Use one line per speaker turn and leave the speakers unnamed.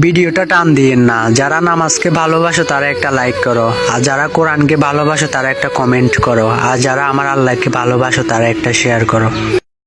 ভিডিওটা টান দিয়েন না। যারা নামাজকে ভালোবাসো, তারা একটা লাইক করো। আর যারা কোরআনকে ভালোবাসো, তারা একটা কমেন্ট করো। আর যারা আমার আল্লাহকে ভালোবাসো, তারা একটা শেয়ার করো।